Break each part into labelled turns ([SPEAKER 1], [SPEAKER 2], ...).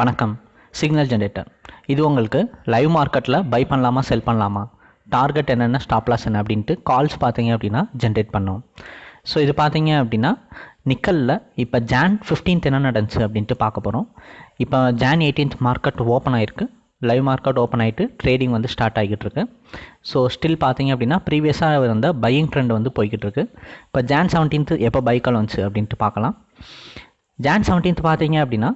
[SPEAKER 1] வணக்கம். Signal generator இது உங்களுக்கு லைவ் மார்க்கெட்டில் பை பண்ணலாமா செல் பண்ணலாமா? டார்கெட் என்னென்ன ஸ்டாப் லாஸ் என்ன அப்படின்ட்டு கால்ஸ் பார்த்தீங்க அப்படின்னா ஜென்ரேட் பண்ணோம். ஸோ இது பார்த்தீங்க அப்படின்னா நிக்கலில் இப்போ ஜான் 15th என்ன நடந்துச்சு அப்படின்ட்டு பார்க்க போகிறோம் இப்போ ஜான் 18th மார்க்கெட் ஓப்பன் ஆயிருக்கு. லைவ் மார்க்கெட் ஓப்பன் ஆகிட்டு ட்ரேடிங் வந்து ஸ்டார்ட் ஆகிட்டு இருக்கு. ஸோ ஸ்டில் பார்த்தீங்க அப்படின்னா ப்ரீவியஸாக இருந்த பையிங் ட்ரெண்ட் வந்து போய்கிட்டு இருக்கு. இப்போ ஜான் 17th எப்போ பைக்கால் வந்துச்சு அப்படின்ட்டு பார்க்கலாம். ஜான் 17th பார்த்தீங்க அப்படின்னா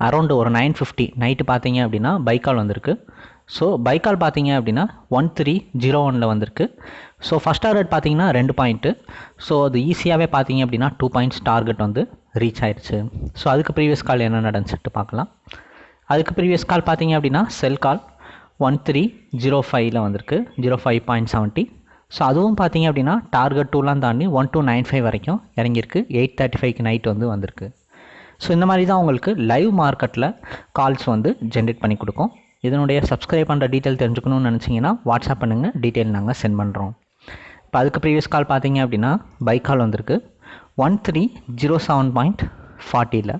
[SPEAKER 1] அரௌண்டு ஒரு நைன் ஃபிஃப்டி நைட்டு பார்த்தீங்க அப்படின்னா பைக்கால் வந்திருக்கு. ஸோ பைக்கால் பார்த்தீங்க அப்படின்னா ஒன் த்ரீ ஜீரோ ஒனில் வந்திருக்கு. ஸோ ஃபஸ்ட் டார்கெட் பார்த்தீங்கன்னா ரெண்டு பாயிண்ட்டு ஸோ அது ஈஸியாகவே பார்த்தீங்க அப்படின்னா டூ பாயிண்ட்ஸ் டார்கெட் வந்து ரீச் ஆயிடுச்சு ஸோ அதுக்கு ப்ரீவியஸ் கால் என்ன நடந்துச்சுட்டு பார்க்கலாம். அதுக்கு ப்ரீவியஸ் கால் பார்த்தீங்க அப்படின்னா sell call one three zero ஃபைவ்ல வந்திருக்கு. Zero five point seventy so அதுவும் பார்த்தீங்க அப்படின்னா டார்கெட் டூலாம் தாண்டி ஒன் டூ நைன் ஃபைவ் வரைக்கும் இறங்கியிருக்கு. எயிட் தேர்ட்டி ஃபைவ்க்கு நைட் வந்து வந்திருக்கு. ஸோ இந்த மாதிரி தான் உங்களுக்கு லைவ் மார்க்கெட்டில் கால்ஸ் வந்து ஜென்ரேட் பண்ணி கொடுக்கும். இதனுடைய சப்ஸ்கிரைப் பண்ணுற டீட்டெயில் தெரிஞ்சுக்கணும்னு நினச்சிங்கன்னா வாட்ஸ்அப் பண்ணுங்கள் டீட்டெயில் நாங்கள் சென்ட் பண்ணுறோம் இப்போ அதுக்கு ப்ரீவியஸ் கால் பார்த்தீங்க அப்படின்னா பைக் கால் வந்திருக்கு. One three zero seven point ஃபார்ட்டியில்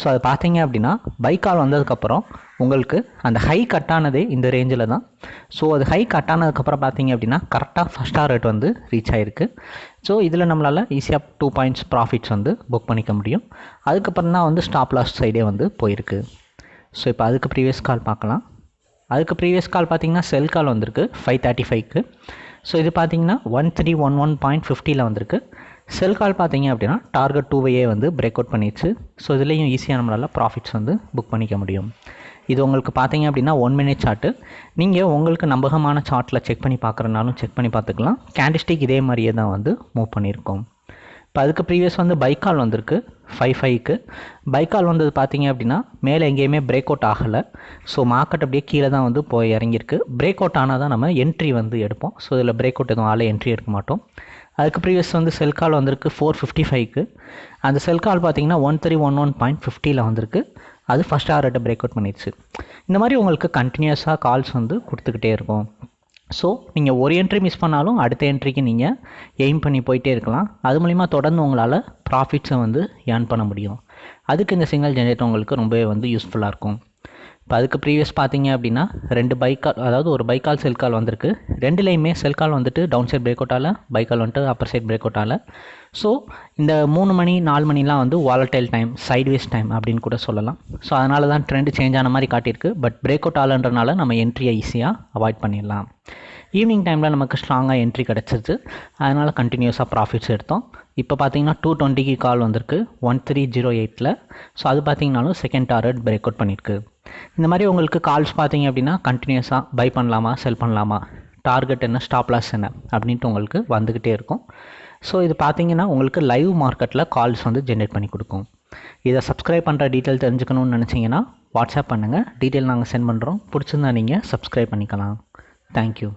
[SPEAKER 1] so அது பார்த்தீங்க அப்படின்னா பைக் கால் வந்ததுக்கப்புறம் உங்களுக்கு அந்த ஹை கட்டானதே இந்த ரேஞ்சில் தான். ஸோ அது ஹை கட்டானதுக்கப்புறம் பார்த்தீங்க அப்படின்னா கரெக்டாக ஃபஸ்ட் ரேட் வந்து ரீச் ஆகிருக்கு ஸோ இதில் நம்மளால் ஈஸியாக டூ பாயிண்ட்ஸ் ப்ராஃபிட்ஸ் வந்து புக் பண்ணிக்க முடியும். அதுக்கப்புறம் தான் வந்து ஸ்டாப் லாஸ் சைடே வந்து போயிருக்கு. ஸோ இப்போ அதுக்கு ப்ரீவியஸ் கால் பார்க்கலாம் அதுக்கு ப்ரீவியஸ் கால் பார்த்தீங்கன்னா செல் கால் வந்திருக்கு ஃபைவ் தேர்ட்டி ஃபைவ்க்கு ஸோ இது பார்த்தீங்கன்னா one three one one point ஃபிஃப்டியில் வந்திருக்கு. செல் கால் பார்த்தீங்க அப்படின்னா டார்கெட் டூவையே வந்து பிரேக் அவுட் பண்ணிடுச்சு. ஸோ இதுலேயும் ஈஸியாக நம்மளால் ப்ராஃபிட்ஸ் வந்து புக் பண்ணிக்க முடியும். இது உங்களுக்கு பார்த்தீங்க அப்படின்னா ஒன் மினிட் சார்ட்டு நீங்கள் உங்களுக்கு நம்பகமான சார்ட்டில் செக் பண்ணி பார்க்குறனாலும் செக் பண்ணி பார்த்துக்கலாம். கேண்டிஸ்டிக் இதே மாதிரியே தான் வந்து மூவ் பண்ணியிருக்கோம். இப்போ அதுக்கு ப்ரீவியஸ் வந்து பைக்கால் வந்திருக்கு ஃபைவ் ஃபைவ்க்கு பைக்கால் வந்தது பார்த்தீங்க அப்படின்னா மேலே எங்கேயுமே பிரேக் அவுட் ஆகலை. ஸோ மார்க்கெட் அப்படியே கீழே தான் வந்து போய் இறங்கியிருக்கு. பிரேக் அவுட் ஆனால் தான் நம்ம என்ட்ரி வந்து எடுப்போம். ஸோ இதில் பிரேக் அவுட் எதுவும் ஆளே என்ட்ரி எடுக்க மாட்டோம். அதுக்கு ப்ரீவியஸ் வந்து செல் கால் வந்திருக்கு ஃபோர் ஃபிஃப்டி ஃபைவ்க்கு அந்த செல் கால் பார்த்தீங்கன்னா one three one one point ஃபிஃப்டியில் வந்திருக்கு. அது ஃபஸ்ட் ஆர்ட்டை பிரேக் அவுட் பண்ணிடுச்சு. இந்த மாதிரி உங்களுக்கு கண்டினியூஸாக கால்ஸ் வந்து கொடுத்துக்கிட்டே இருக்கும். ஸோ நீங்கள் ஒரு என்ட்ரி மிஸ் பண்ணாலும் அடுத்த என்ட்ரிக்கு நீங்கள் எய்ம் பண்ணி போயிட்டே இருக்கலாம். அது மூலிமா தொடர்ந்து உங்களால் ப்ராஃபிட்ஸை வந்து ஏர்ன் பண்ண முடியும். அதுக்கு இந்த சிங்கிள் ஜென்ரேட்டர் உங்களுக்கு ரொம்பவே வந்து யூஸ்ஃபுல்லாக இருக்கும். இப்போ அதுக்கு ப்ரீவியஸ் பார்த்தீங்க அப்படின்னா ரெண்டு பைக்கால் அதாவது ஒரு பைக்கால் செல்கால் செல் கால் வந்திருக்கு. ரெண்டுலேயுமே செல் கால் வந்துட்டு டவுன் சைட் பிரேக் அவுட்டால் பைக்கால் வந்துட்டு அப்பர் சைட் பிரேக் அவுட்டால் ஸோ இந்த மூணு மணி நாலு மணிலாம் வந்து வாலட்டைல் டைம் சைட்வேஸ் டைம் அப்படின்னு கூட சொல்லலாம். ஸோ அதனால தான் ட்ரெண்ட் சேஞ்ச் ஆன மாதிரி காட்டியிருக்கு. பட் பிரேக் அவுட் ஆகலன்றனால நம்ம என்ட்ரியை ஈஸியாக அவாய்ட் பண்ணிடலாம். ஈவினிங் டைமில் நமக்கு ஸ்ட்ராங்காக என்ட்ரி கிடச்சிருச்சு. அதனால் கண்டினியூஸாக ப்ராஃபிட்ஸ் எடுத்தோம். இப்போ பார்த்தீங்கன்னா டூ டுவெண்ட்டிக்கு கால் வந்திருக்கு. ஒன் த்ரீ ஜீரோ எயிட்டில் ஸோ அது பார்த்தீங்கனாலும் செகண்ட் டார்கெட் பிரேக் அவுட் பண்ணியிருக்கு. இந்த மாதிரி உங்களுக்கு கால்ஸ் பார்த்தீங்க அப்படின்னா கண்டினியூஸாக பை பண்ணலாமா செல் பண்ணலாமா? டார்கெட் என்ன ஸ்டாப் லாஸ் என்ன? அப்படின்ட்டு உங்களுக்கு வந்துக்கிட்டே இருக்கும். ஸோ இது பார்த்தீங்கன்னா உங்களுக்கு லைவ் மார்க்கெட்டில் கால்ஸ் வந்து ஜென்ரேட் பண்ணி கொடுக்கும். இதை சப்ஸ்கிரைப் பண்ணுற டீட்டெயில் தெரிஞ்சுக்கணும்னு நினச்சிங்கன்னா வாட்ஸ்அப் பண்ணுங்கள் டீட்டெயில் நாங்கள் சென்ட் பண்ணுறோம் பிடிச்சிருந்தா நீங்கள் சப்ஸ்கிரைப் பண்ணிக்கலாம். தேங்க்யூ